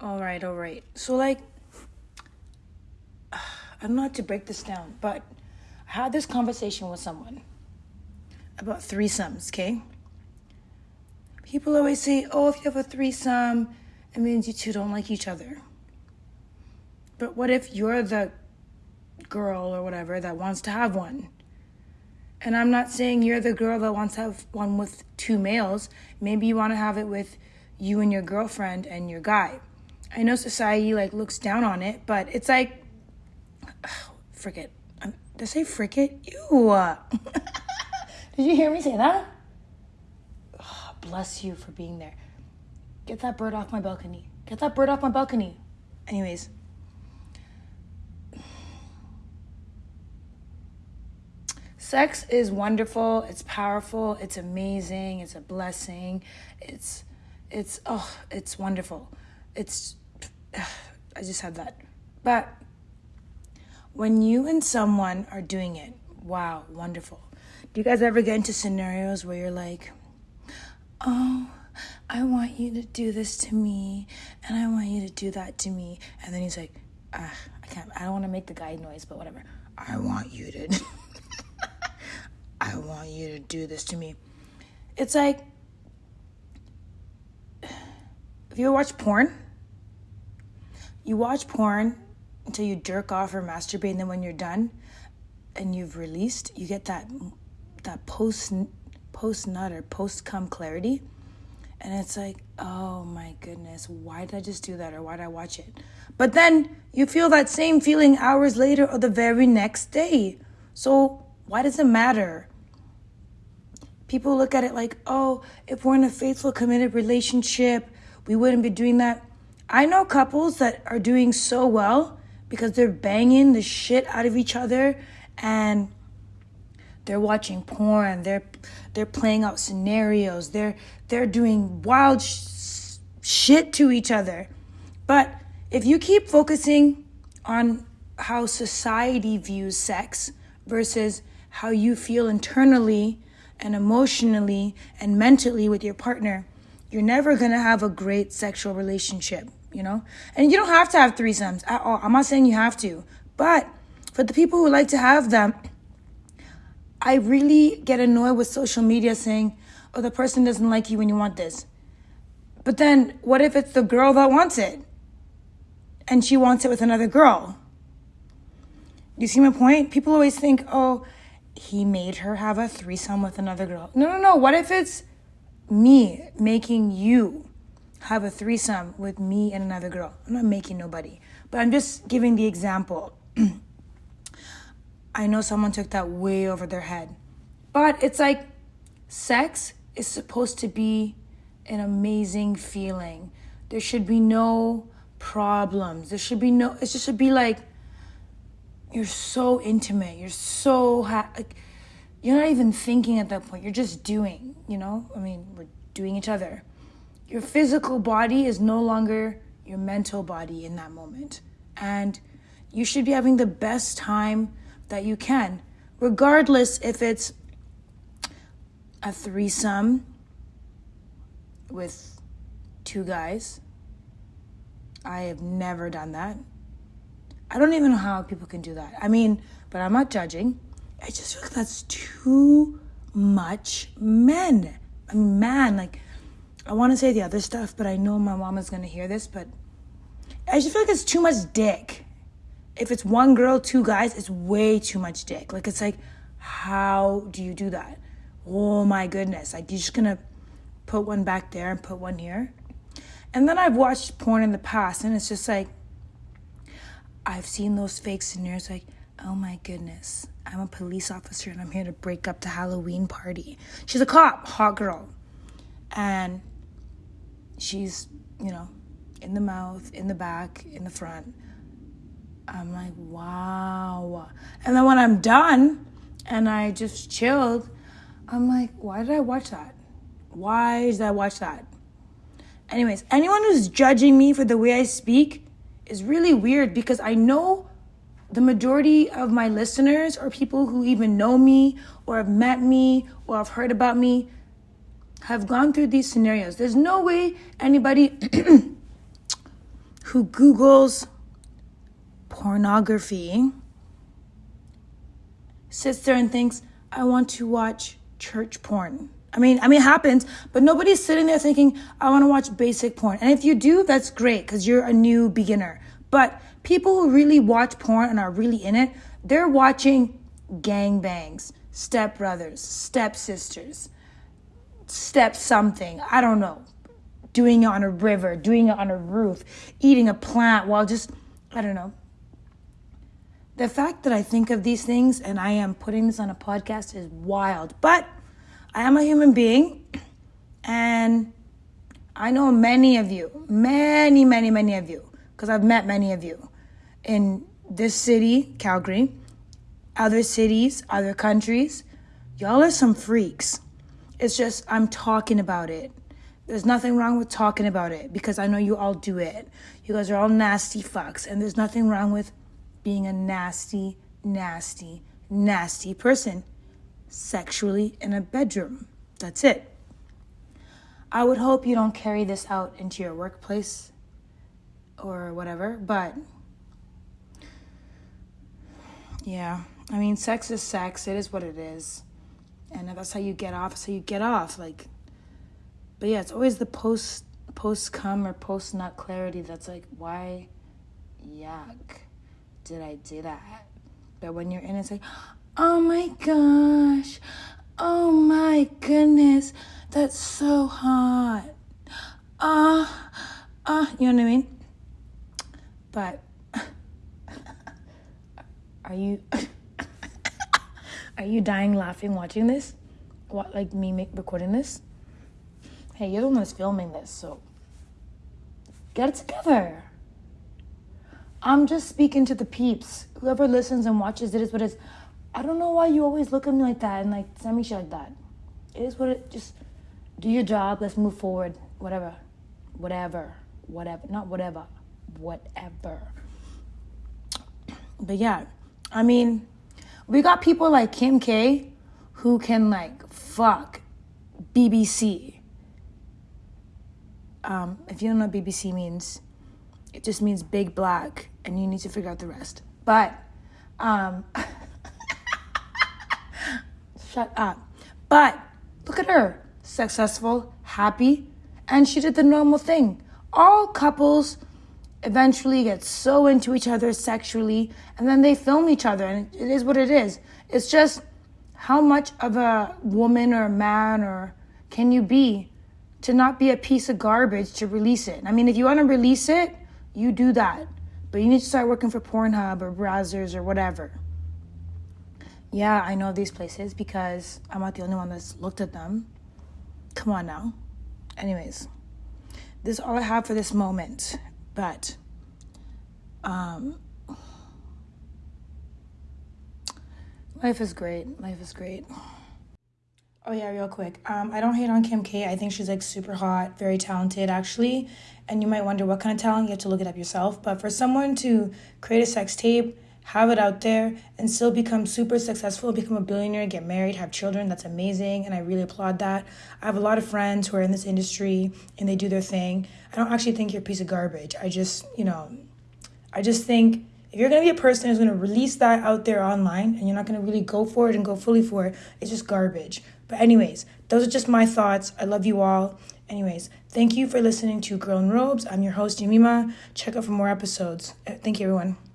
All right, all right. So, like, I know how to break this down, but I had this conversation with someone about threesomes, okay? People always say, oh, if you have a threesome, it means you two don't like each other. But what if you're the girl or whatever that wants to have one? And I'm not saying you're the girl that wants to have one with two males. Maybe you want to have it with you and your girlfriend and your guy. I know society like looks down on it, but it's like, oh, frick. Um, did I say frick it? Ew. did you hear me say that? Oh, bless you for being there. Get that bird off my balcony. Get that bird off my balcony. Anyways. Sex is wonderful, it's powerful, it's amazing, it's a blessing. It's it's oh, it's wonderful. It's I just had that. But when you and someone are doing it, wow, wonderful. Do you guys ever get into scenarios where you're like, "Oh, I want you to do this to me, and I want you to do that to me," and then he's like, ah, "I can't. I don't want to make the guy noise, but whatever. I want you to. I want you to do this to me." It's like, have you ever watched porn? You watch porn until you jerk off or masturbate, and then when you're done and you've released, you get that that post post nut or post cum clarity, and it's like, oh my goodness, why did I just do that, or why did I watch it? But then you feel that same feeling hours later or the very next day. So why does it matter? People look at it like, oh, if we're in a faithful, committed relationship, we wouldn't be doing that. I know couples that are doing so well because they're banging the shit out of each other and they're watching porn, they're they're playing out scenarios, they're they're doing wild sh- shit to each other. But if you keep focusing on how society views sex versus how you feel internally and emotionally and mentally with your partner, you're never going to have a great sexual relationship you know? And you don't have to have threesomes at all. I'm not saying you have to. But for the people who like to have them, I really get annoyed with social media saying, oh, the person doesn't like you when you want this. But then what if it's the girl that wants it? And she wants it with another girl? You see my point? People always think, oh, he made her have a threesome with another girl. No, no, no. What if it's me making you have a threesome with me and another girl. I'm not making nobody, but I'm just giving the example. I know someone took that way over their head, but it's like sex is supposed to be an amazing feeling. There should be no problems. There should be no, it just should be like, you're so intimate. You're so, ha- like, you're not even thinking at that point. You're just doing, you know? I mean, we're doing each other your physical body is no longer your mental body in that moment. And you should be having the best time that you can, regardless if it's a threesome with two guys. I have never done that. I don't even know how people can do that. I mean, but I'm not judging. I just feel like that's too much men. I mean, man, like, I want to say the other stuff, but I know my mom is going to hear this, but I just feel like it's too much dick. If it's one girl, two guys, it's way too much dick. Like, it's like, how do you do that? Oh my goodness. Like, you're just going to put one back there and put one here. And then I've watched porn in the past, and it's just like, I've seen those fake scenarios like, oh my goodness, I'm a police officer and I'm here to break up the Halloween party. She's a cop, hot girl. And she's, you know, in the mouth, in the back, in the front. I'm like, wow. And then when I'm done and I just chilled, I'm like, why did I watch that? Why did I watch that? Anyways, anyone who's judging me for the way I speak is really weird because I know the majority of my listeners are people who even know me or have met me or have heard about me have gone through these scenarios. There's no way anybody who Googles pornography sits there and thinks, I want to watch church porn. I mean, I mean, it happens, but nobody's sitting there thinking, I want to watch basic porn. And if you do, that's great because you're a new beginner. But people who really watch porn and are really in it, they're watching gangbangs, stepbrothers, stepsisters, step something. I don't know. Doing it on a river, doing it on a roof, eating a plant while just, I don't know. The fact that I think of these things and I am putting this on a podcast is wild. But I am a human being and I know many of you, many, many, many of you, because I've met many of you in this city, Calgary, other cities, other countries. Y'all are some freaks. It's just, I'm talking about it. There's nothing wrong with talking about it because I know you all do it. You guys are all nasty fucks, and there's nothing wrong with being a nasty, nasty, nasty person sexually in a bedroom. That's it. I would hope you don't carry this out into your workplace or whatever, but yeah, I mean, sex is sex. It is what it is. And if that's how you get off, how you get off. Like, but yeah, it's always the post post come or post not clarity that's like, why, yuck, did I do that? But when you're in, it's like, oh my gosh, oh my goodness, that's so hot. Ah, uh, ah, uh, you know what I mean? But are you are you dying laughing watching this? What like me make recording this? Hey, you're the one that's filming this, so get it together. I'm just speaking to the peeps. Whoever listens and watches it is what it is. I don't know why you always look at me like that and like send me shit like that. It is what it just do your job, let's move forward. Whatever. Whatever. Whatever. Not whatever. Whatever. But yeah, I mean, we got people like Kim K who can like fuck BBC. Um, if you don't know what BBC means, it just means big black, and you need to figure out the rest. But, um, shut up. But look at her, successful, happy, and she did the normal thing. All couples eventually get so into each other sexually and then they film each other and it is what it is. It's just how much of a woman or a man or can you be to not be a piece of garbage to release it? I mean if you want to release it you do that but you need to start working for pornhub or Brazzers or whatever. Yeah i know these places because i'm not the only one that's looked at them. Come on now. Anyways this is all i have for this moment but um, life is great. Life is great. Oh yeah, real quick. Um, I don't hate on Kim K. I think she's like super hot, very talented actually. And you might wonder what kind of talent. You have to look it up yourself. But for someone to create a sex tape, have it out there, and still become super successful, become a billionaire, get married, have children, that's amazing. And I really applaud that. I have a lot of friends who are in this industry and they do their thing. I don't actually think you're a piece of garbage. I just, you know, I just think if you're gonna be a person who's gonna release that out there online and you're not gonna really go for it and go fully for it, it's just garbage. But, anyways, those are just my thoughts. I love you all. Anyways, thank you for listening to Girl in Robes. I'm your host, Yamima. Check out for more episodes. Uh, thank you, everyone.